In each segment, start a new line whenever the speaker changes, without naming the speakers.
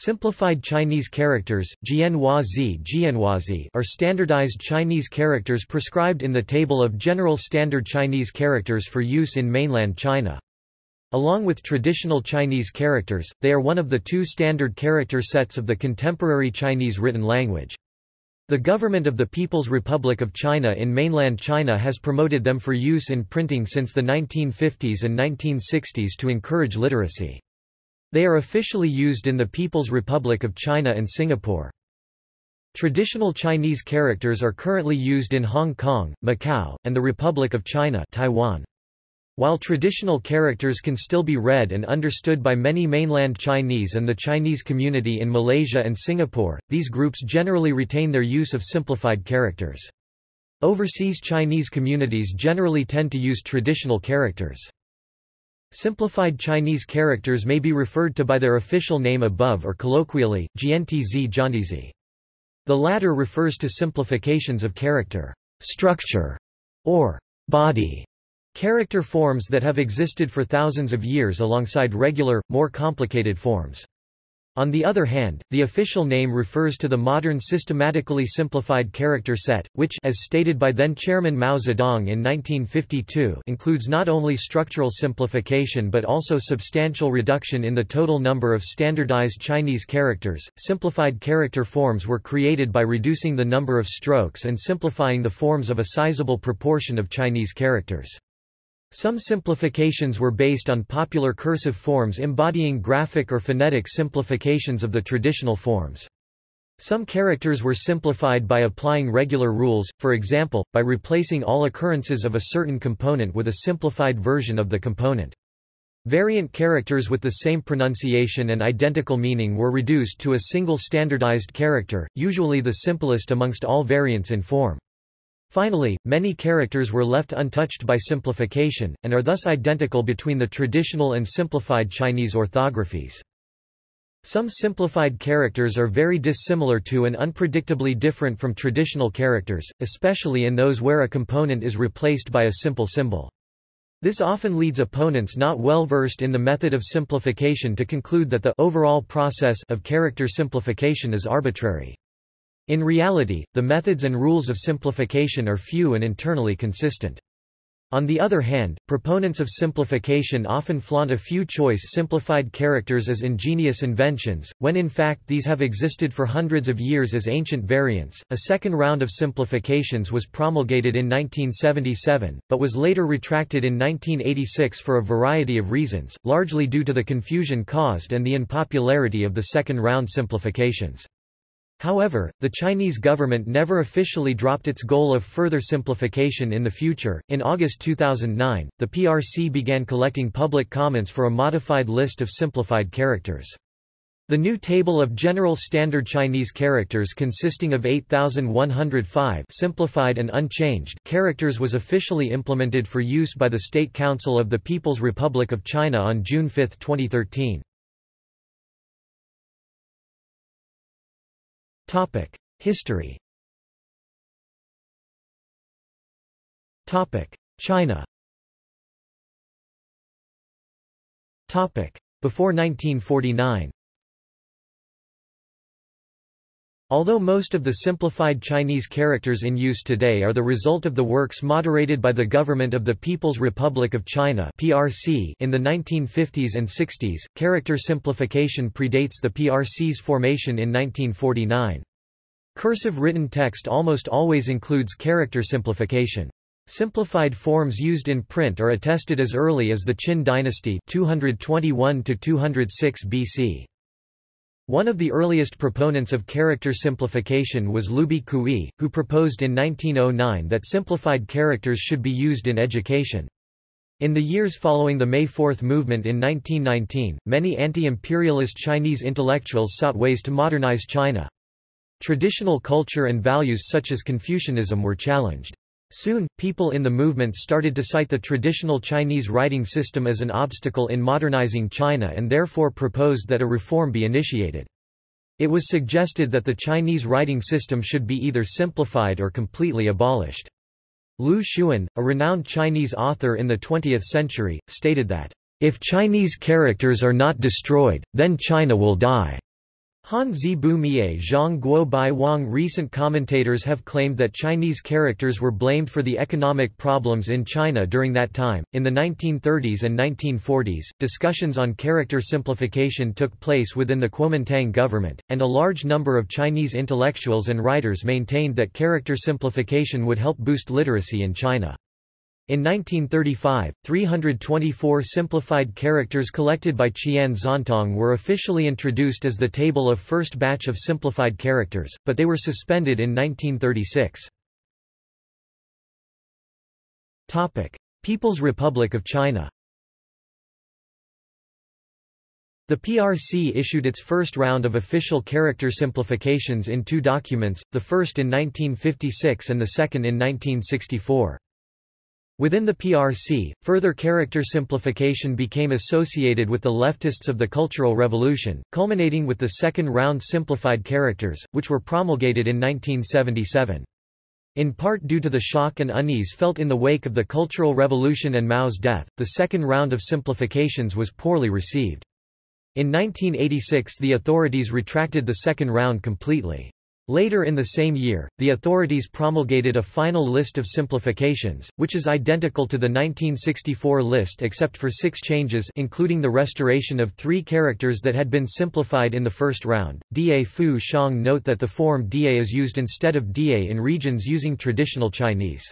Simplified Chinese characters are standardized Chinese characters prescribed in the Table of General Standard Chinese Characters for use in mainland China. Along with traditional Chinese characters, they are one of the two standard character sets of the contemporary Chinese written language. The government of the People's Republic of China in mainland China has promoted them for use in printing since the 1950s and 1960s to encourage literacy. They are officially used in the People's Republic of China and Singapore. Traditional Chinese characters are currently used in Hong Kong, Macau, and the Republic of China Taiwan. While traditional characters can still be read and understood by many mainland Chinese and the Chinese community in Malaysia and Singapore, these groups generally retain their use of simplified characters. Overseas Chinese communities generally tend to use traditional characters. Simplified Chinese characters may be referred to by their official name above or colloquially, Jiantz Jiantizi. The latter refers to simplifications of character, structure, or body character forms that have existed for thousands of years alongside regular, more complicated forms. On the other hand, the official name refers to the modern systematically simplified character set, which as stated by then-Chairman Mao Zedong in 1952 includes not only structural simplification but also substantial reduction in the total number of standardized Chinese characters. Simplified character forms were created by reducing the number of strokes and simplifying the forms of a sizable proportion of Chinese characters. Some simplifications were based on popular cursive forms embodying graphic or phonetic simplifications of the traditional forms. Some characters were simplified by applying regular rules, for example, by replacing all occurrences of a certain component with a simplified version of the component. Variant characters with the same pronunciation and identical meaning were reduced to a single standardized character, usually the simplest amongst all variants in form. Finally, many characters were left untouched by simplification, and are thus identical between the traditional and simplified Chinese orthographies. Some simplified characters are very dissimilar to and unpredictably different from traditional characters, especially in those where a component is replaced by a simple symbol. This often leads opponents not well versed in the method of simplification to conclude that the overall process of character simplification is arbitrary. In reality, the methods and rules of simplification are few and internally consistent. On the other hand, proponents of simplification often flaunt a few choice simplified characters as ingenious inventions, when in fact these have existed for hundreds of years as ancient variants. A second round of simplifications was promulgated in 1977, but was later retracted in 1986 for a variety of reasons, largely due to the confusion caused and the unpopularity of the second round simplifications. However, the Chinese government never officially dropped its goal of further simplification in the future. In August 2009, the PRC began collecting public comments for a modified list of simplified characters. The new table of general standard Chinese characters consisting of 8105 simplified and unchanged characters was officially implemented for use by the State Council of the People's Republic of China on June 5, 2013. Topic: History. Topic: China. Topic: Before 1949. Although most of the simplified Chinese characters in use today are the result of the works moderated by the Government of the People's Republic of China (PRC) in the 1950s and 60s, character simplification predates the PRC's formation in 1949. Cursive written text almost always includes character simplification. Simplified forms used in print are attested as early as the Qin dynasty 221 206 BC. One of the earliest proponents of character simplification was Liu Bi Kui, who proposed in 1909 that simplified characters should be used in education. In the years following the May Fourth movement in 1919, many anti-imperialist Chinese intellectuals sought ways to modernize China. Traditional culture and values such as Confucianism were challenged. Soon, people in the movement started to cite the traditional Chinese writing system as an obstacle in modernizing China and therefore proposed that a reform be initiated. It was suggested that the Chinese writing system should be either simplified or completely abolished. Lu Xun, a renowned Chinese author in the 20th century, stated that, "...if Chinese characters are not destroyed, then China will die." Han Zibu Mie Zhang Guo Bai Wang Recent commentators have claimed that Chinese characters were blamed for the economic problems in China during that time. In the 1930s and 1940s, discussions on character simplification took place within the Kuomintang government, and a large number of Chinese intellectuals and writers maintained that character simplification would help boost literacy in China. In 1935, 324 simplified characters collected by Qian Xuantong were officially introduced as the table of first batch of simplified characters, but they were suspended in 1936. People's Republic of China The PRC issued its first round of official character simplifications in two documents, the first in 1956 and the second in 1964. Within the PRC, further character simplification became associated with the leftists of the Cultural Revolution, culminating with the second round simplified characters, which were promulgated in 1977. In part due to the shock and unease felt in the wake of the Cultural Revolution and Mao's death, the second round of simplifications was poorly received. In 1986 the authorities retracted the second round completely. Later in the same year, the authorities promulgated a final list of simplifications, which is identical to the 1964 list except for six changes including the restoration of three characters that had been simplified in the first round. Da Fu Shang note that the form Da is used instead of Da in regions using traditional Chinese.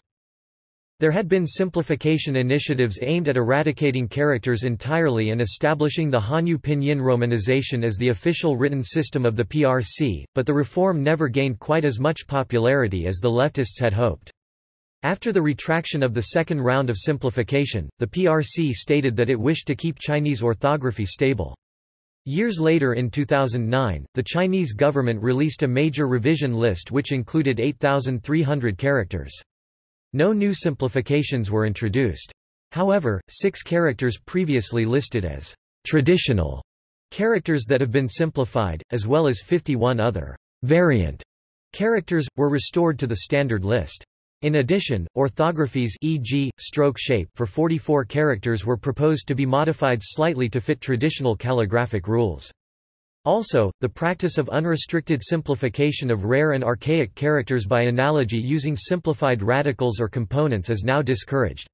There had been simplification initiatives aimed at eradicating characters entirely and establishing the Hanyu Pinyin romanization as the official written system of the PRC, but the reform never gained quite as much popularity as the leftists had hoped. After the retraction of the second round of simplification, the PRC stated that it wished to keep Chinese orthography stable. Years later in 2009, the Chinese government released a major revision list which included 8,300 characters. No new simplifications were introduced. However, six characters previously listed as traditional characters that have been simplified, as well as 51 other variant characters, were restored to the standard list. In addition, orthographies e.g., stroke shape for 44 characters were proposed to be modified slightly to fit traditional calligraphic rules. Also, the practice of unrestricted simplification of rare and archaic characters by analogy using simplified radicals or components is now discouraged.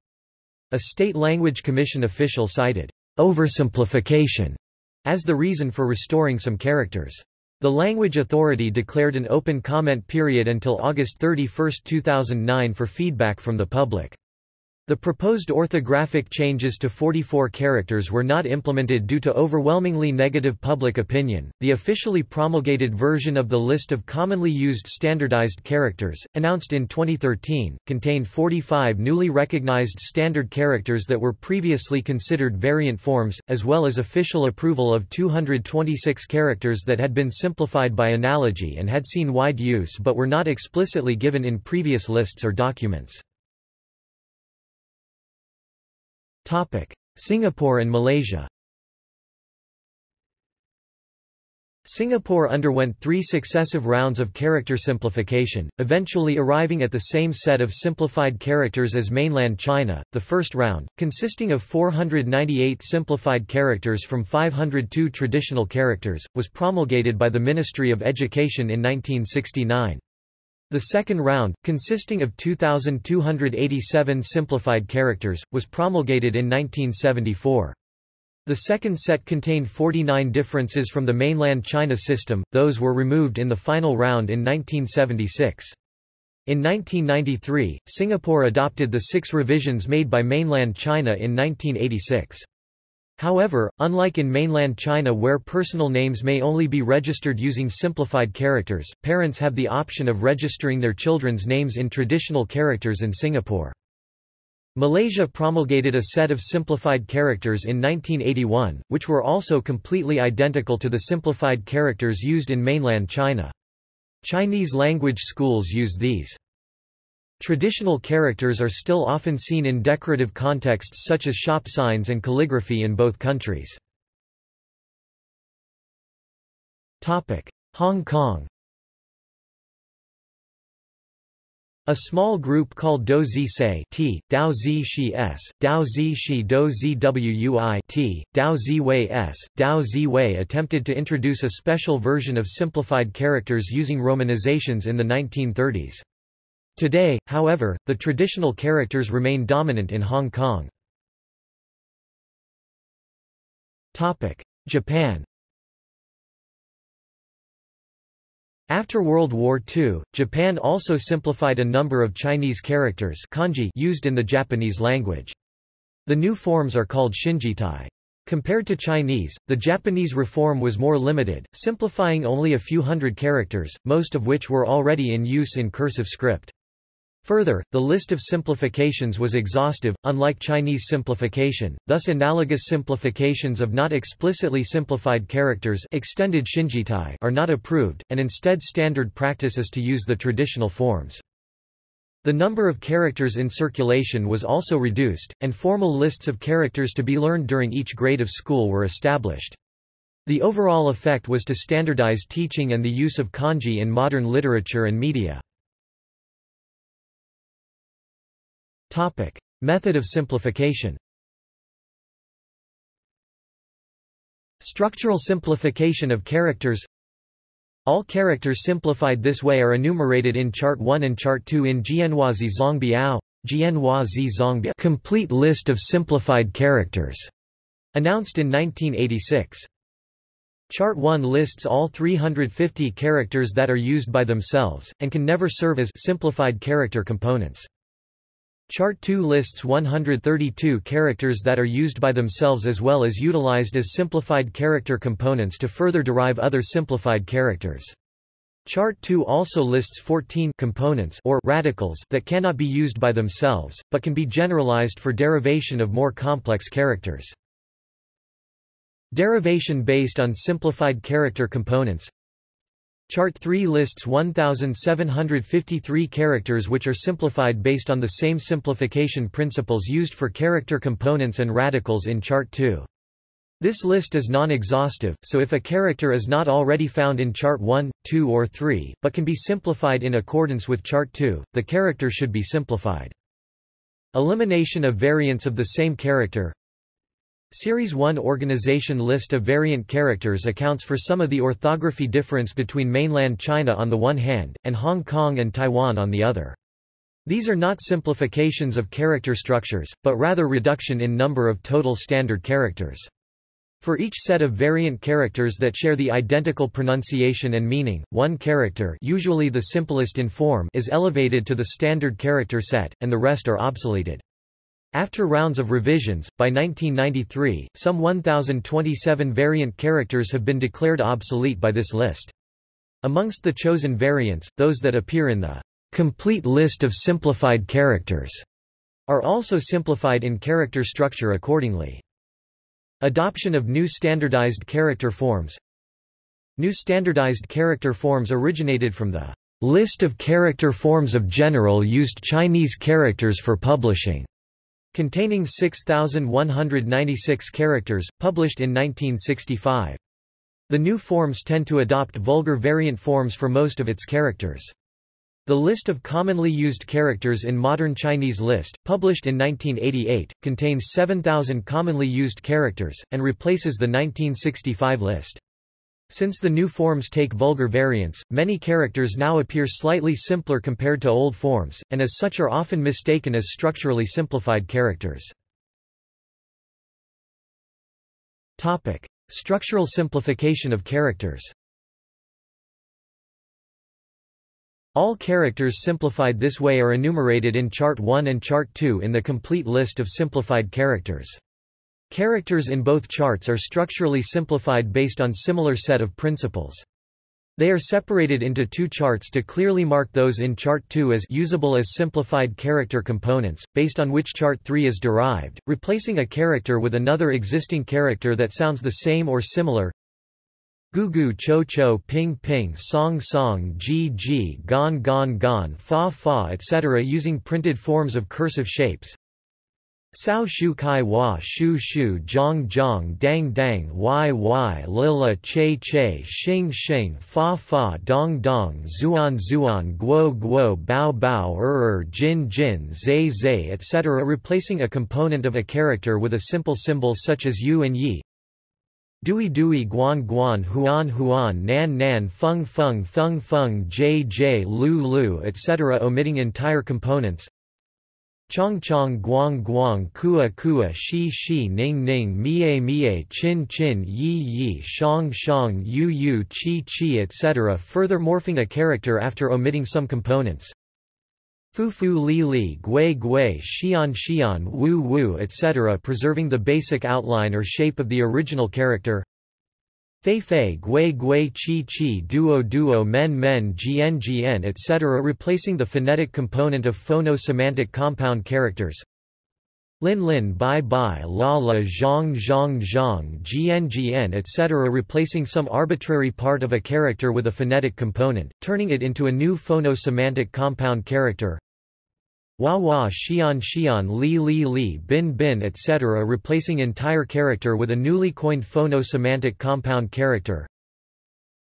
A state language commission official cited oversimplification as the reason for restoring some characters. The Language Authority declared an open comment period until August 31, 2009 for feedback from the public. The proposed orthographic changes to 44 characters were not implemented due to overwhelmingly negative public opinion. The officially promulgated version of the list of commonly used standardized characters, announced in 2013, contained 45 newly recognized standard characters that were previously considered variant forms, as well as official approval of 226 characters that had been simplified by analogy and had seen wide use but were not explicitly given in previous lists or documents. Topic: Singapore and Malaysia. Singapore underwent three successive rounds of character simplification, eventually arriving at the same set of simplified characters as mainland China. The first round, consisting of 498 simplified characters from 502 traditional characters, was promulgated by the Ministry of Education in 1969. The second round, consisting of 2,287 simplified characters, was promulgated in 1974. The second set contained 49 differences from the mainland China system, those were removed in the final round in 1976. In 1993, Singapore adopted the six revisions made by mainland China in 1986. However, unlike in mainland China where personal names may only be registered using simplified characters, parents have the option of registering their children's names in traditional characters in Singapore. Malaysia promulgated a set of simplified characters in 1981, which were also completely identical to the simplified characters used in mainland China. Chinese language schools use these. Traditional characters are still often seen in decorative contexts such as shop signs and calligraphy in both countries. Hong Kong A small group called Do Zi Se T, Dao Zi Shi S, Dao Zi Shi Do Zi Wui T, Dao Zi Wei S, Dao Zi Wei attempted to introduce a special version of simplified characters using romanizations in the 1930s. Today, however, the traditional characters remain dominant in Hong Kong. Japan After World War II, Japan also simplified a number of Chinese characters kanji used in the Japanese language. The new forms are called shinjitai. Compared to Chinese, the Japanese reform was more limited, simplifying only a few hundred characters, most of which were already in use in cursive script. Further, the list of simplifications was exhaustive, unlike Chinese simplification, thus analogous simplifications of not explicitly simplified characters extended shinjitai are not approved, and instead standard practice is to use the traditional forms. The number of characters in circulation was also reduced, and formal lists of characters to be learned during each grade of school were established. The overall effect was to standardize teaching and the use of kanji in modern literature and media. Topic. Method of simplification Structural simplification of characters All characters simplified this way are enumerated in Chart 1 and Chart 2 in Jianhuazi Zongbiao, Jianhuazi Zongbiao Complete List of Simplified Characters, announced in 1986. Chart 1 lists all 350 characters that are used by themselves, and can never serve as simplified character components. Chart 2 lists 132 characters that are used by themselves as well as utilized as simplified character components to further derive other simplified characters. Chart 2 also lists 14 components or radicals that cannot be used by themselves, but can be generalized for derivation of more complex characters. Derivation based on simplified character components Chart 3 lists 1,753 characters which are simplified based on the same simplification principles used for character components and radicals in Chart 2. This list is non-exhaustive, so if a character is not already found in Chart 1, 2 or 3, but can be simplified in accordance with Chart 2, the character should be simplified. Elimination of variants of the same character Series 1 organization list of variant characters accounts for some of the orthography difference between mainland China on the one hand, and Hong Kong and Taiwan on the other. These are not simplifications of character structures, but rather reduction in number of total standard characters. For each set of variant characters that share the identical pronunciation and meaning, one character usually the simplest in form is elevated to the standard character set, and the rest are obsoleted. After rounds of revisions, by 1993, some 1,027 variant characters have been declared obsolete by this list. Amongst the chosen variants, those that appear in the complete list of simplified characters are also simplified in character structure accordingly. Adoption of new standardized character forms New standardized character forms originated from the list of character forms of general used Chinese characters for publishing containing 6,196 characters, published in 1965. The new forms tend to adopt vulgar variant forms for most of its characters. The list of commonly used characters in modern Chinese list, published in 1988, contains 7,000 commonly used characters, and replaces the 1965 list. Since the new forms take vulgar variants, many characters now appear slightly simpler compared to old forms, and as such are often mistaken as structurally simplified characters. Topic. Structural simplification of characters All characters simplified this way are enumerated in Chart 1 and Chart 2 in the complete list of simplified characters. Characters in both charts are structurally simplified based on similar set of principles. They are separated into two charts to clearly mark those in Chart 2 as usable as simplified character components, based on which Chart 3 is derived, replacing a character with another existing character that sounds the same or similar. Gu gu cho cho ping ping song song ji ji gon gon gon fa fa etc. using printed forms of cursive shapes. Sao Shu Kai wa Shu Shu Zhang Zhang Dang Dang Y Y Lila Che Che Xing Xing Fa Fa Dong Dong Zuan Zuan Guo Guo Bao Bao Er Er Jin Jin Zai Zai etc. replacing a component of a character with a simple symbol such as yu and yi. Dui Dui Guan Guan Huan Huan Nan Nan Feng Feng Feng Feng J J Lu Lu etc. omitting entire components Chong Chong Guang Guang Kua Kua Shi Shi Ning Ning Mie Mie Chin Chin Yi Yi Shang Shang Yu Yu Chi Chi etc. further morphing a character after omitting some components. Fu Fu Li Li Gui Gui Xian Xian Wu Wu etc. preserving the basic outline or shape of the original character. Fei Fei Gui Gui Chi Chi Duo Duo Men Men Gn Gn etc. replacing the phonetic component of phono-semantic compound characters. Lin Lin Bai Bai La La Zhang Zhang Zhang Gn Gn etc. replacing some arbitrary part of a character with a phonetic component, turning it into a new phono-semantic compound character. Wa Wa Xian Xian Li Li Li Bin Bin etc. replacing entire character with a newly coined phono-semantic compound character.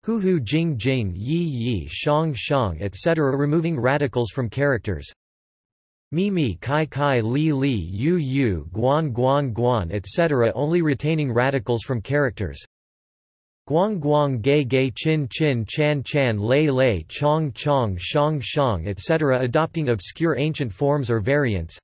Hu Hu Jing Jing Yi Yi Shang Shang etc. removing radicals from characters. Mi Mi Kai Kai Li Li Yu Yu Guan Guan Guan etc. only retaining radicals from characters. Guang Guang Gay Gay Chin Chin Chan Chan Lei Lei Chong Chong Shang Shang etc. adopting obscure ancient forms or variants.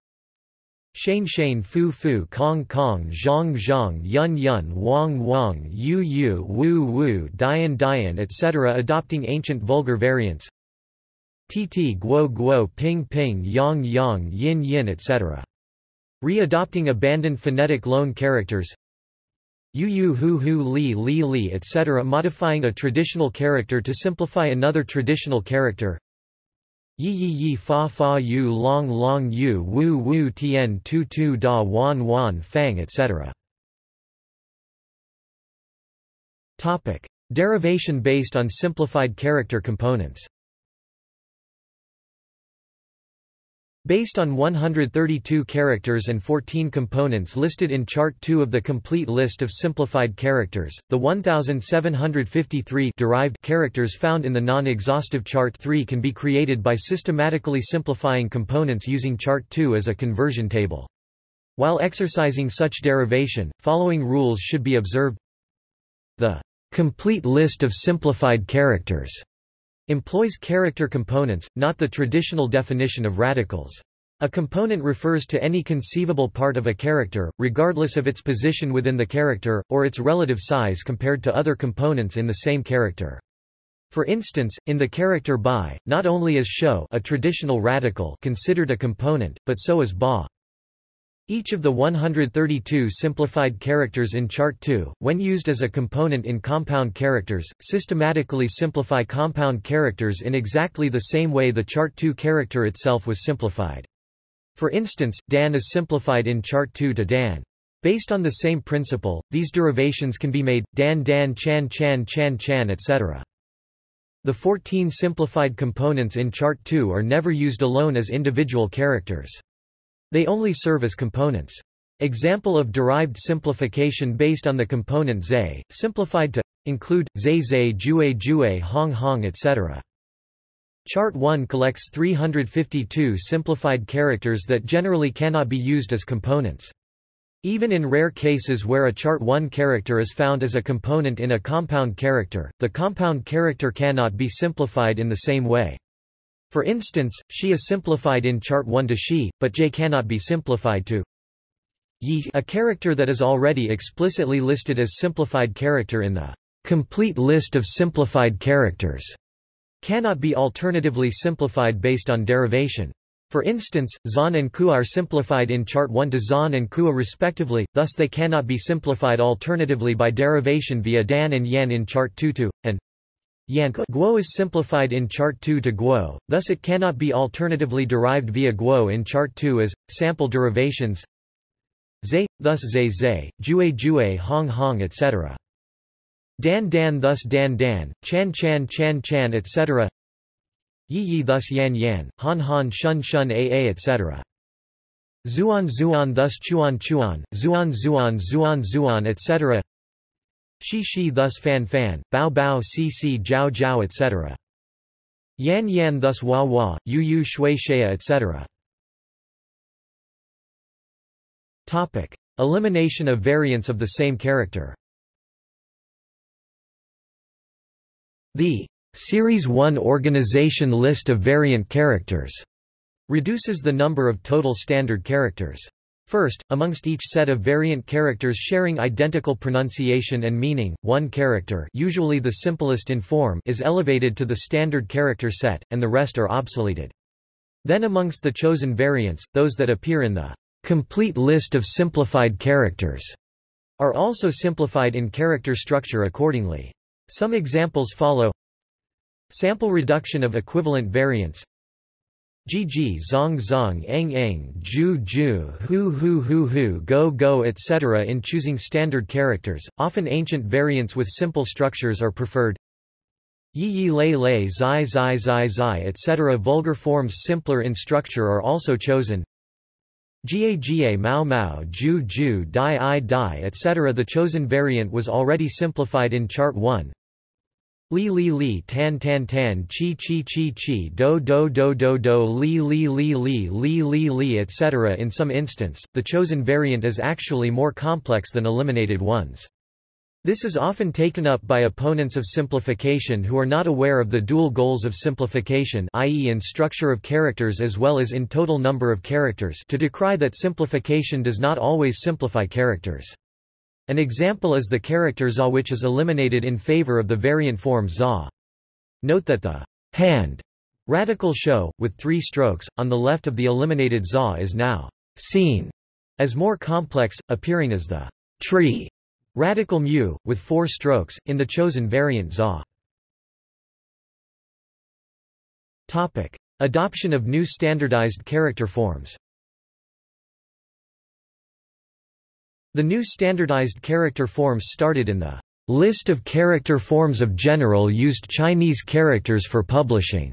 Shane Shane Fu Fu Kong Kong Zhang Zhang Yun Yun Wang Wang Yu Yu Wu Wu Dian Dian etc. adopting ancient vulgar variants. TT Guo Guo Ping Ping Yang Yang Yin Yin etc. Re-adopting abandoned phonetic loan characters Yu Yu Hu Hu Li Li Li etc. modifying a traditional character to simplify another traditional character Yi Yi Yi Fa Fa Yu Long Long Yu Wu Wu Tien Tu Tu Da Wan Wan Fang etc. Topic. Derivation based on simplified character components Based on 132 characters and 14 components listed in Chart 2 of the complete list of simplified characters, the 1753 derived characters found in the non-exhaustive Chart 3 can be created by systematically simplifying components using Chart 2 as a conversion table. While exercising such derivation, following rules should be observed. The complete list of simplified characters employs character components, not the traditional definition of radicals. A component refers to any conceivable part of a character, regardless of its position within the character, or its relative size compared to other components in the same character. For instance, in the character by, not only is show a traditional radical considered a component, but so is ba. Each of the 132 simplified characters in Chart 2, when used as a component in compound characters, systematically simplify compound characters in exactly the same way the Chart 2 character itself was simplified. For instance, Dan is simplified in Chart 2 to Dan. Based on the same principle, these derivations can be made, Dan Dan Chan Chan Chan Chan etc. The 14 simplified components in Chart 2 are never used alone as individual characters. They only serve as components. Example of derived simplification based on the component zay, simplified to include zay zay jue jue hong hong etc. Chart 1 collects 352 simplified characters that generally cannot be used as components. Even in rare cases where a chart 1 character is found as a component in a compound character, the compound character cannot be simplified in the same way. For instance, she is simplified in chart 1 to she, but j cannot be simplified to yi a character that is already explicitly listed as simplified character in the complete list of simplified characters cannot be alternatively simplified based on derivation. For instance, Zan and ku are simplified in chart 1 to Zan and Kua respectively, thus they cannot be simplified alternatively by derivation via Dan and Yan in chart 2 to, and Guo is simplified in chart 2 to Guo, thus it cannot be alternatively derived via Guo in chart 2 as, sample derivations Zay, thus Zay Zay, Jue Jue Hong Hong etc. Dan Dan thus Dan Dan, Chan Chan Chan Chan etc. Yi Yi thus Yan Yan, Han Han Shun Shun AA etc. Zuan Zuan thus Chuan Chuan, Zuan Zuan Zuan Zuan etc. Shi Shi thus Fan Fan, Bao Bao Si Si Jiao Jiao etc. Yan Yan thus Hua Hua, Yu Yu Shui Shea etc. Topic. Elimination of variants of the same character The Series 1 organization list of variant characters reduces the number of total standard characters. First, amongst each set of variant characters sharing identical pronunciation and meaning, one character usually the simplest in form is elevated to the standard character set, and the rest are obsoleted. Then amongst the chosen variants, those that appear in the complete list of simplified characters are also simplified in character structure accordingly. Some examples follow Sample reduction of equivalent variants Gg zong zong eng eng ju ju hu hu hu hu go go etc. In choosing standard characters, often ancient variants with simple structures are preferred. Yi yi lei lei zai zai zai zai etc. Vulgar forms simpler in structure are also chosen. Ga ga mao mao ju ju dai i dai etc. The chosen variant was already simplified in Chart 1. Li li li tan tan tan chi chi chi chi do do do do do li li li li li li li etc. In some instance, the chosen variant is actually more complex than eliminated ones. This is often taken up by opponents of simplification who are not aware of the dual goals of simplification i.e. in structure of characters as well as in total number of characters to decry that simplification does not always simplify characters. An example is the character za which is eliminated in favor of the variant form za. Note that the hand radical show, with three strokes, on the left of the eliminated za is now seen as more complex, appearing as the tree radical mu, with four strokes, in the chosen variant za. Topic. Adoption of new standardized character forms The new standardized character forms started in the list of character forms of general used Chinese characters for publishing,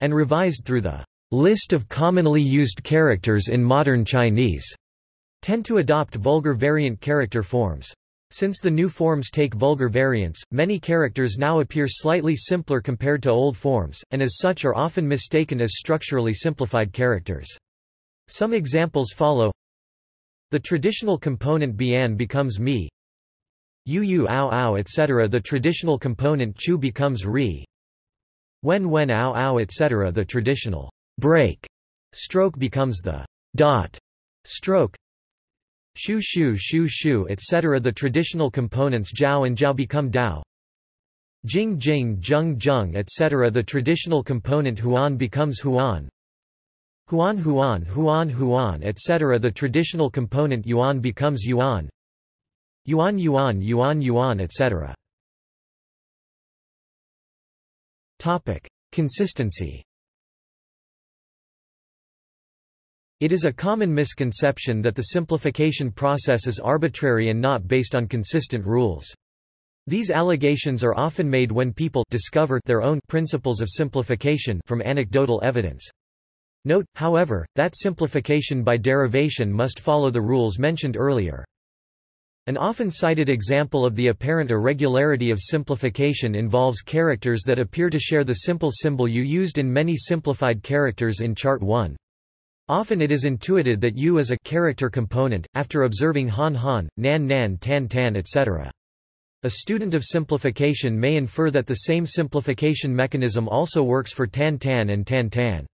and revised through the list of commonly used characters in modern Chinese, tend to adopt vulgar variant character forms. Since the new forms take vulgar variants, many characters now appear slightly simpler compared to old forms, and as such are often mistaken as structurally simplified characters. Some examples follow the traditional component bian becomes mi. Yu yu ao ao etc. The traditional component chu becomes ri. When when ao ao etc. The traditional break stroke becomes the dot stroke. Shu shu shu shu etc. The traditional components jiao and jiao become dao. Jing jing jung jung etc. The traditional component huan becomes huan. Huan Huan Huan Huan etc. The traditional component yuan becomes yuan Yuan Yuan Yuan Yuan etc. Topic. Consistency It is a common misconception that the simplification process is arbitrary and not based on consistent rules. These allegations are often made when people discover their own principles of simplification from anecdotal evidence. Note, however, that simplification by derivation must follow the rules mentioned earlier. An often cited example of the apparent irregularity of simplification involves characters that appear to share the simple symbol U used in many simplified characters in Chart 1. Often it is intuited that U is a character component, after observing Han Han, Nan Nan Tan Tan etc. A student of simplification may infer that the same simplification mechanism also works for Tan Tan and Tan Tan.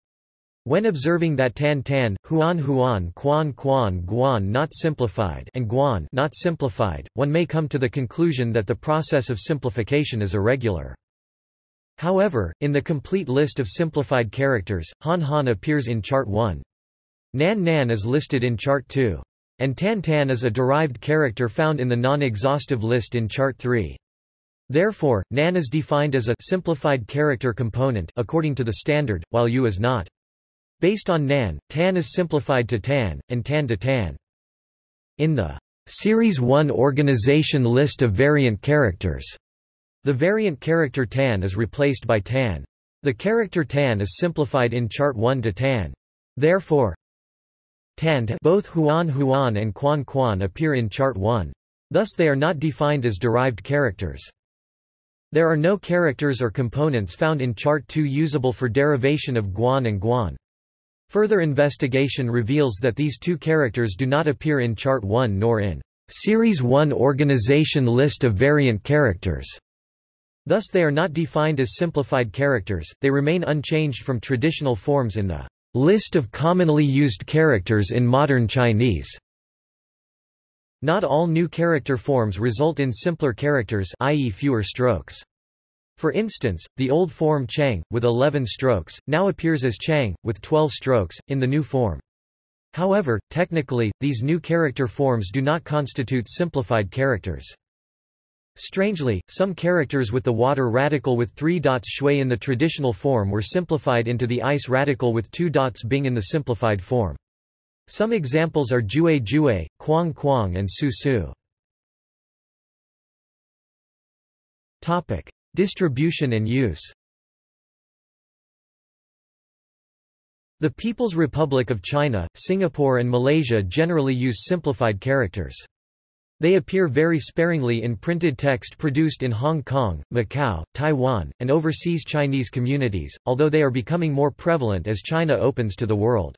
When observing that tan tan, huan huan quan quan guan not simplified and guan not simplified, one may come to the conclusion that the process of simplification is irregular. However, in the complete list of simplified characters, han han appears in chart 1. Nan nan is listed in chart 2. And tan tan is a derived character found in the non-exhaustive list in chart 3. Therefore, nan is defined as a simplified character component according to the standard, while u is not. Based on Nan, Tan is simplified to Tan, and Tan to Tan. In the Series 1 organization list of variant characters, the variant character Tan is replaced by Tan. The character Tan is simplified in chart 1 to Tan. Therefore, Tant both Huan Huan and Quan Quan appear in Chart 1. Thus they are not defined as derived characters. There are no characters or components found in Chart 2 usable for derivation of Guan and Guan. Further investigation reveals that these two characters do not appear in Chart 1 nor in Series 1 organization list of variant characters. Thus they are not defined as simplified characters, they remain unchanged from traditional forms in the list of commonly used characters in modern Chinese. Not all new character forms result in simpler characters i.e. fewer strokes. For instance, the old form Chang, with 11 strokes, now appears as Chang, with 12 strokes, in the new form. However, technically, these new character forms do not constitute simplified characters. Strangely, some characters with the water radical with three dots shui in the traditional form were simplified into the ice radical with two dots bing in the simplified form. Some examples are Jue Jue, Quang Quang and Su Su. Topic. Distribution and use The People's Republic of China, Singapore and Malaysia generally use simplified characters. They appear very sparingly in printed text produced in Hong Kong, Macau, Taiwan, and overseas Chinese communities, although they are becoming more prevalent as China opens to the world.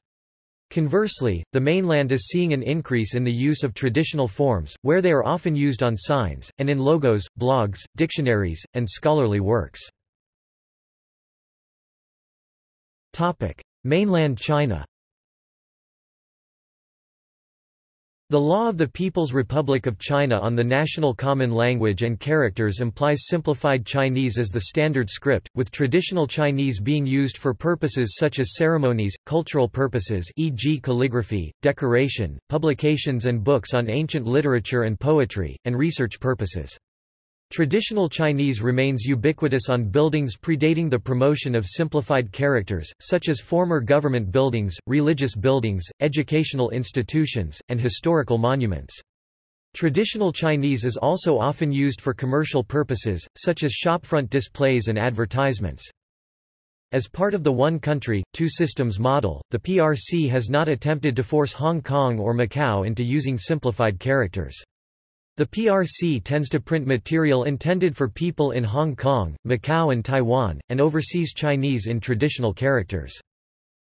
Conversely, the mainland is seeing an increase in the use of traditional forms, where they are often used on signs, and in logos, blogs, dictionaries, and scholarly works. Mainland China The law of the People's Republic of China on the national common language and characters implies simplified Chinese as the standard script, with traditional Chinese being used for purposes such as ceremonies, cultural purposes e.g. calligraphy, decoration, publications and books on ancient literature and poetry, and research purposes. Traditional Chinese remains ubiquitous on buildings predating the promotion of simplified characters, such as former government buildings, religious buildings, educational institutions, and historical monuments. Traditional Chinese is also often used for commercial purposes, such as shopfront displays and advertisements. As part of the one country, two systems model, the PRC has not attempted to force Hong Kong or Macau into using simplified characters. The PRC tends to print material intended for people in Hong Kong, Macau and Taiwan, and overseas Chinese in traditional characters.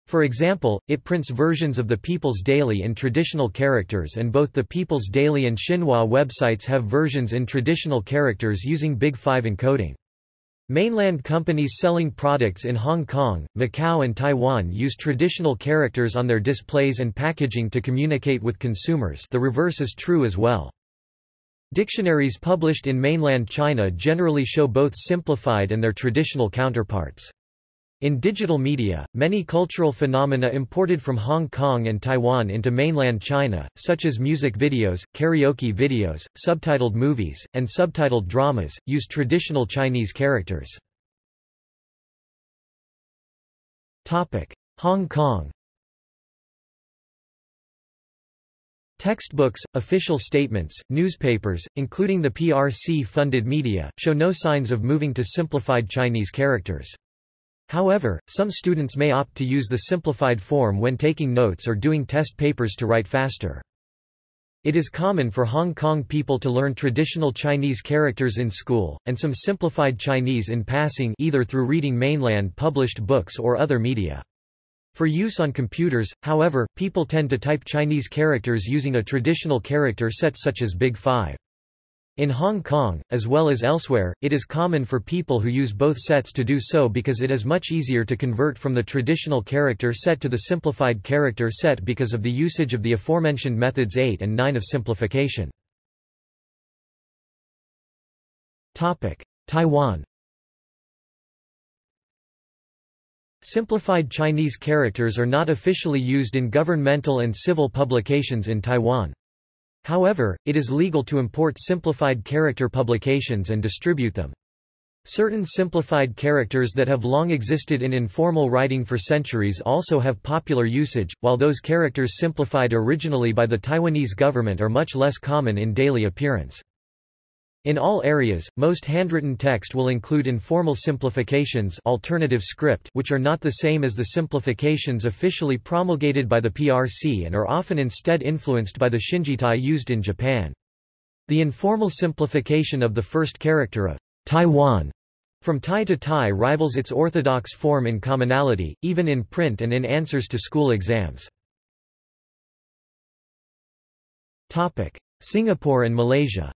For example, it prints versions of the People's Daily in traditional characters and both the People's Daily and Xinhua websites have versions in traditional characters using Big 5 encoding. Mainland companies selling products in Hong Kong, Macau and Taiwan use traditional characters on their displays and packaging to communicate with consumers the reverse is true as well. Dictionaries published in mainland China generally show both simplified and their traditional counterparts. In digital media, many cultural phenomena imported from Hong Kong and Taiwan into mainland China, such as music videos, karaoke videos, subtitled movies, and subtitled dramas, use traditional Chinese characters. Hong Kong Textbooks, official statements, newspapers, including the PRC-funded media, show no signs of moving to simplified Chinese characters. However, some students may opt to use the simplified form when taking notes or doing test papers to write faster. It is common for Hong Kong people to learn traditional Chinese characters in school, and some simplified Chinese in passing either through reading mainland published books or other media. For use on computers, however, people tend to type Chinese characters using a traditional character set such as Big 5. In Hong Kong, as well as elsewhere, it is common for people who use both sets to do so because it is much easier to convert from the traditional character set to the simplified character set because of the usage of the aforementioned methods 8 and 9 of simplification. Taiwan Simplified Chinese characters are not officially used in governmental and civil publications in Taiwan. However, it is legal to import simplified character publications and distribute them. Certain simplified characters that have long existed in informal writing for centuries also have popular usage, while those characters simplified originally by the Taiwanese government are much less common in daily appearance. In all areas, most handwritten text will include informal simplifications alternative script which are not the same as the simplifications officially promulgated by the PRC and are often instead influenced by the Shinjitai used in Japan. The informal simplification of the first character of Taiwan from Tai to Tai rivals its orthodox form in commonality, even in print and in answers to school exams. Singapore and Malaysia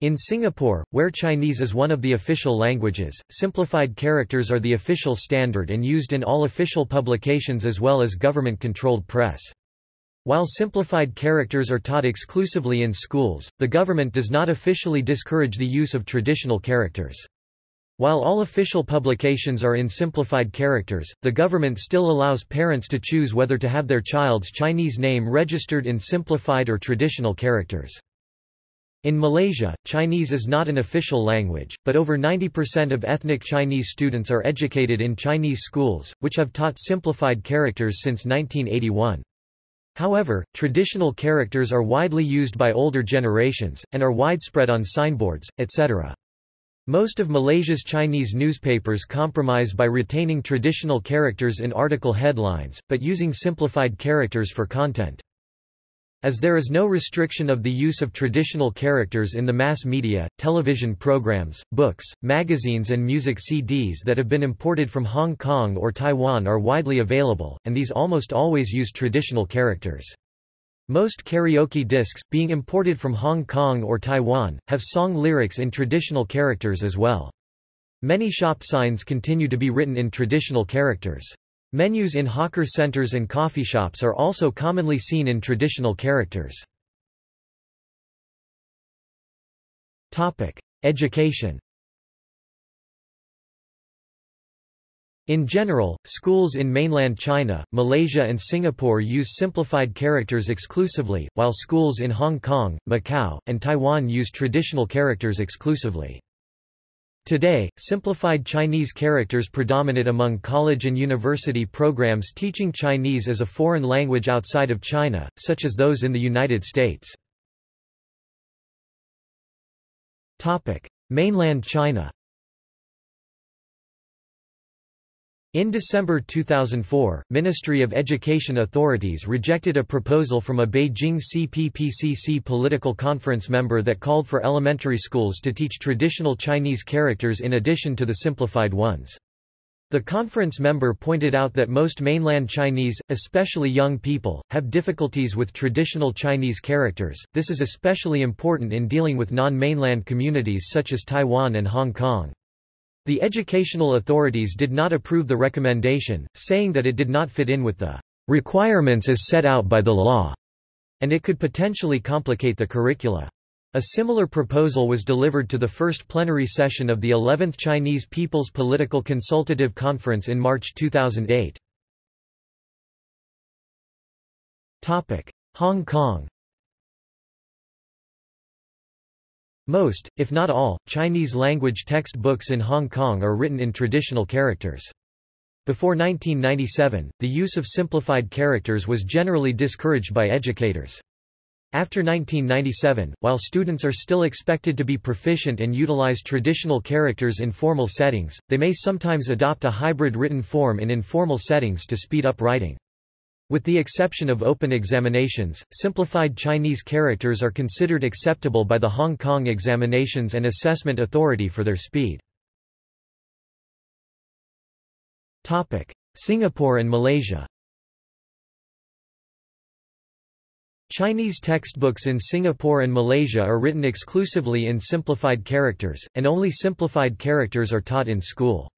In Singapore, where Chinese is one of the official languages, simplified characters are the official standard and used in all official publications as well as government-controlled press. While simplified characters are taught exclusively in schools, the government does not officially discourage the use of traditional characters. While all official publications are in simplified characters, the government still allows parents to choose whether to have their child's Chinese name registered in simplified or traditional characters. In Malaysia, Chinese is not an official language, but over 90% of ethnic Chinese students are educated in Chinese schools, which have taught simplified characters since 1981. However, traditional characters are widely used by older generations, and are widespread on signboards, etc. Most of Malaysia's Chinese newspapers compromise by retaining traditional characters in article headlines, but using simplified characters for content. As there is no restriction of the use of traditional characters in the mass media, television programs, books, magazines and music CDs that have been imported from Hong Kong or Taiwan are widely available, and these almost always use traditional characters. Most karaoke discs, being imported from Hong Kong or Taiwan, have song lyrics in traditional characters as well. Many shop signs continue to be written in traditional characters. Menus in hawker centers and coffee shops are also commonly seen in traditional characters. Education In general, schools in mainland China, Malaysia and Singapore use simplified characters exclusively, while schools in Hong Kong, Macau, and Taiwan use traditional characters exclusively. Today, simplified Chinese characters predominate among college and university programs teaching Chinese as a foreign language outside of China, such as those in the United States. Mainland China In December 2004, Ministry of Education authorities rejected a proposal from a Beijing CPPCC political conference member that called for elementary schools to teach traditional Chinese characters in addition to the simplified ones. The conference member pointed out that most mainland Chinese, especially young people, have difficulties with traditional Chinese characters. This is especially important in dealing with non-mainland communities such as Taiwan and Hong Kong. The educational authorities did not approve the recommendation, saying that it did not fit in with the requirements as set out by the law, and it could potentially complicate the curricula. A similar proposal was delivered to the first plenary session of the 11th Chinese People's Political Consultative Conference in March 2008. Hong Kong Most, if not all, Chinese-language textbooks in Hong Kong are written in traditional characters. Before 1997, the use of simplified characters was generally discouraged by educators. After 1997, while students are still expected to be proficient and utilize traditional characters in formal settings, they may sometimes adopt a hybrid written form in informal settings to speed up writing. With the exception of open examinations, simplified Chinese characters are considered acceptable by the Hong Kong Examinations and Assessment Authority for their speed. Singapore and Malaysia Chinese textbooks in Singapore and Malaysia are written exclusively in simplified characters, and only simplified characters are taught in school.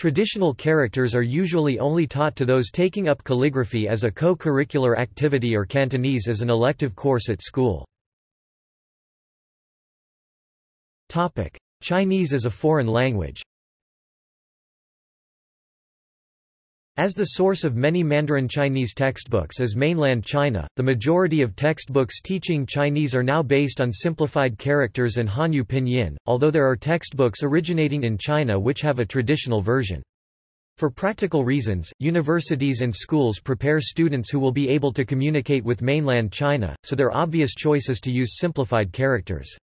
Traditional characters are usually only taught to those taking up calligraphy as a co-curricular activity or Cantonese as an elective course at school. Chinese as a foreign language As the source of many Mandarin Chinese textbooks is mainland China, the majority of textbooks teaching Chinese are now based on simplified characters and Hanyu pinyin, although there are textbooks originating in China which have a traditional version. For practical reasons, universities and schools prepare students who will be able to communicate with mainland China, so their obvious choice is to use simplified characters.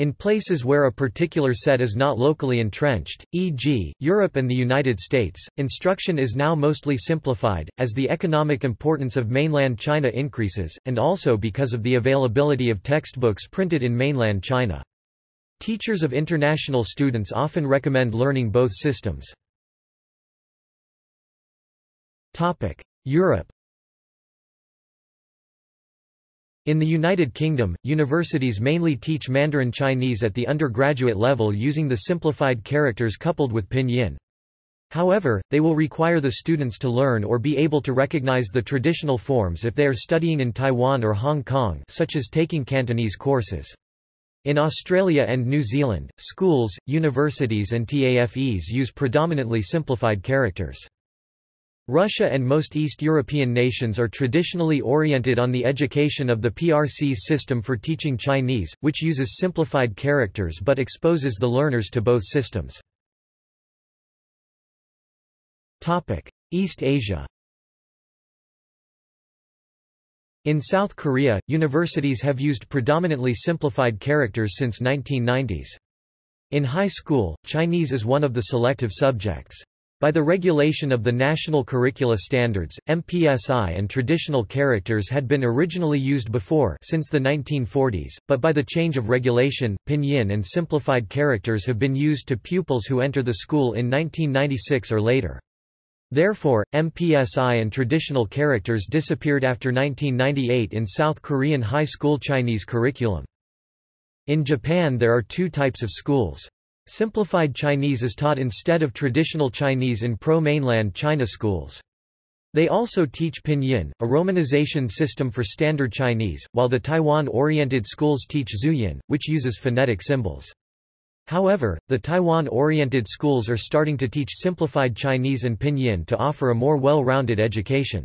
In places where a particular set is not locally entrenched, e.g., Europe and the United States, instruction is now mostly simplified, as the economic importance of mainland China increases, and also because of the availability of textbooks printed in mainland China. Teachers of international students often recommend learning both systems. Europe In the United Kingdom, universities mainly teach Mandarin Chinese at the undergraduate level using the simplified characters coupled with pinyin. However, they will require the students to learn or be able to recognize the traditional forms if they are studying in Taiwan or Hong Kong such as taking Cantonese courses. In Australia and New Zealand, schools, universities and TAFEs use predominantly simplified characters. Russia and most East European nations are traditionally oriented on the education of the PRC system for teaching Chinese, which uses simplified characters but exposes the learners to both systems. East Asia In South Korea, universities have used predominantly simplified characters since 1990s. In high school, Chinese is one of the selective subjects. By the regulation of the National Curricula Standards, MPSI and traditional characters had been originally used before since the 1940s, but by the change of regulation, pinyin and simplified characters have been used to pupils who enter the school in 1996 or later. Therefore, MPSI and traditional characters disappeared after 1998 in South Korean high school Chinese curriculum. In Japan there are two types of schools. Simplified Chinese is taught instead of traditional Chinese in pro-mainland China schools. They also teach Pinyin, a romanization system for Standard Chinese, while the Taiwan-oriented schools teach Zhuyin, which uses phonetic symbols. However, the Taiwan-oriented schools are starting to teach simplified Chinese and Pinyin to offer a more well-rounded education.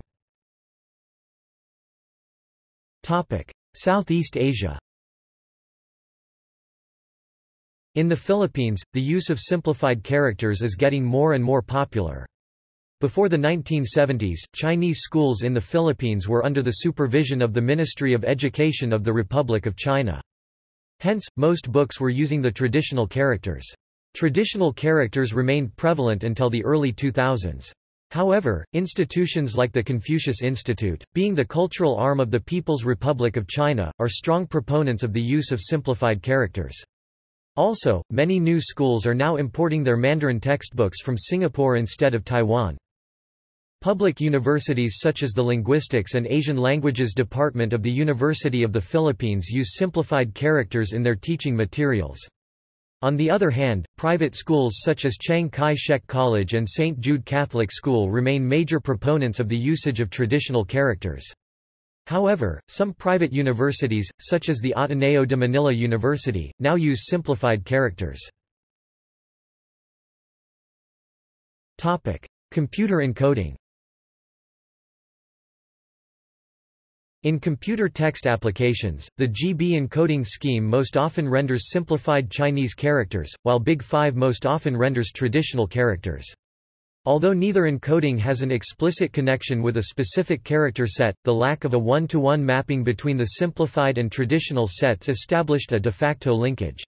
Southeast Asia In the Philippines, the use of simplified characters is getting more and more popular. Before the 1970s, Chinese schools in the Philippines were under the supervision of the Ministry of Education of the Republic of China. Hence, most books were using the traditional characters. Traditional characters remained prevalent until the early 2000s. However, institutions like the Confucius Institute, being the cultural arm of the People's Republic of China, are strong proponents of the use of simplified characters. Also, many new schools are now importing their Mandarin textbooks from Singapore instead of Taiwan. Public universities such as the Linguistics and Asian Languages Department of the University of the Philippines use simplified characters in their teaching materials. On the other hand, private schools such as Chiang Kai-shek College and St. Jude Catholic School remain major proponents of the usage of traditional characters. However, some private universities, such as the Ateneo de Manila University, now use simplified characters. Computer encoding In computer text applications, the GB encoding scheme most often renders simplified Chinese characters, while Big 5 most often renders traditional characters. Although neither encoding has an explicit connection with a specific character set, the lack of a one-to-one -one mapping between the simplified and traditional sets established a de facto linkage.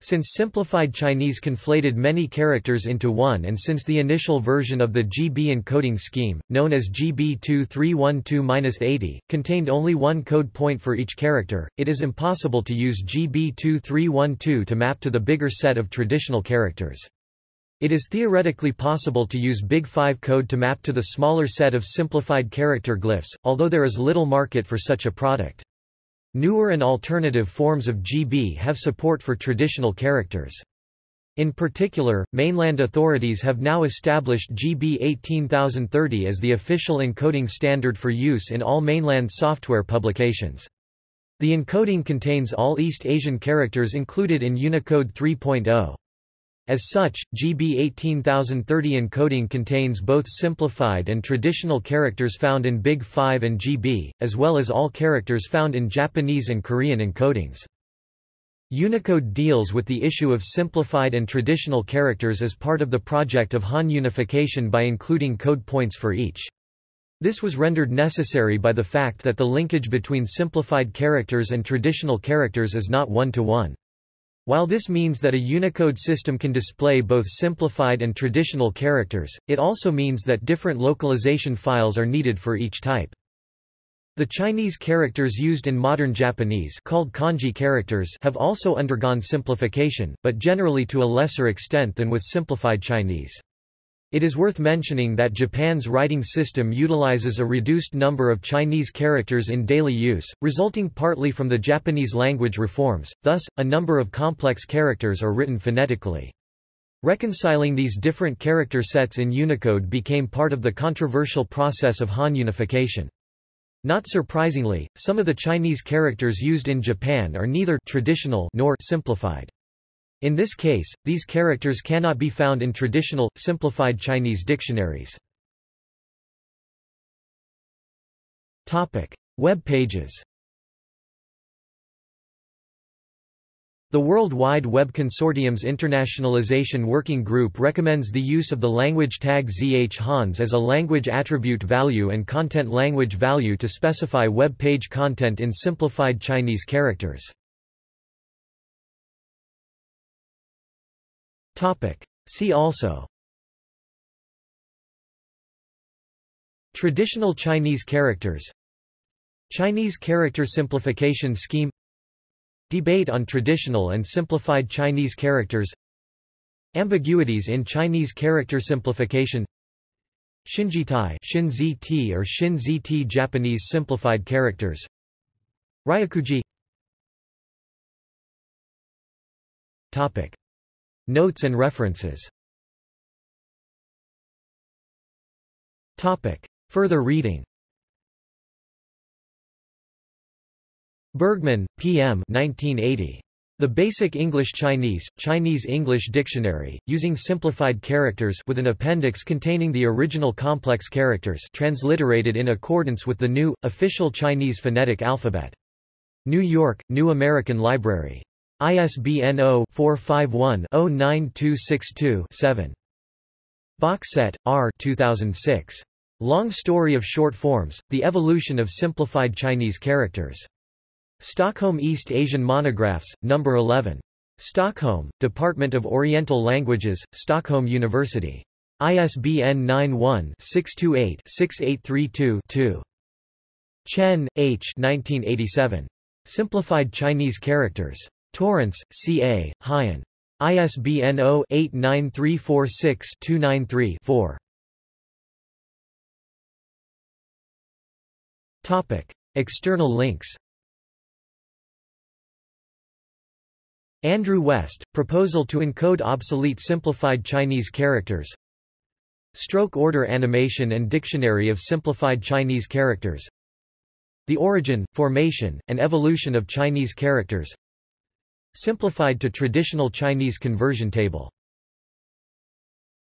Since simplified Chinese conflated many characters into one and since the initial version of the GB encoding scheme, known as GB 2312-80, contained only one code point for each character, it is impossible to use GB 2312 to map to the bigger set of traditional characters. It is theoretically possible to use Big 5 code to map to the smaller set of simplified character glyphs, although there is little market for such a product. Newer and alternative forms of GB have support for traditional characters. In particular, mainland authorities have now established GB 18030 as the official encoding standard for use in all mainland software publications. The encoding contains all East Asian characters included in Unicode 3.0. As such, GB 18030 encoding contains both simplified and traditional characters found in Big 5 and GB, as well as all characters found in Japanese and Korean encodings. Unicode deals with the issue of simplified and traditional characters as part of the project of Han unification by including code points for each. This was rendered necessary by the fact that the linkage between simplified characters and traditional characters is not one-to-one. -one. While this means that a Unicode system can display both simplified and traditional characters, it also means that different localization files are needed for each type. The Chinese characters used in modern Japanese called kanji characters have also undergone simplification, but generally to a lesser extent than with simplified Chinese. It is worth mentioning that Japan's writing system utilizes a reduced number of Chinese characters in daily use, resulting partly from the Japanese language reforms, thus, a number of complex characters are written phonetically. Reconciling these different character sets in Unicode became part of the controversial process of Han unification. Not surprisingly, some of the Chinese characters used in Japan are neither traditional nor simplified. In this case, these characters cannot be found in traditional, simplified Chinese dictionaries. Web pages The World Wide Web Consortium's Internationalization Working Group recommends the use of the language tag ZH-HANS as a language attribute value and content language value to specify web page content in simplified Chinese characters. See also. Traditional Chinese characters. Chinese character simplification scheme. Debate on traditional and simplified Chinese characters. Ambiguities in Chinese character simplification. Shinjitai Shin or Shin Japanese simplified characters. Ryakuji Topic Notes and references Topic Further reading Bergman, P.M. 1980. The Basic English Chinese, Chinese English Dictionary, using simplified characters with an appendix containing the original complex characters transliterated in accordance with the new, official Chinese phonetic alphabet. New York, New American Library. ISBN 0-451-09262-7. Bökset, R. 2006. Long Story of Short Forms, The Evolution of Simplified Chinese Characters. Stockholm East Asian Monographs, No. 11. Stockholm, Department of Oriental Languages, Stockholm University. ISBN 91-628-6832-2. Chen, H. 1987. Simplified Chinese Characters. Torrance, C. A., Heian. ISBN 0-89346-293-4. External links Andrew West, Proposal to Encode Obsolete Simplified Chinese Characters Stroke Order Animation and Dictionary of Simplified Chinese Characters The Origin, Formation, and Evolution of Chinese Characters Simplified to Traditional Chinese Conversion Table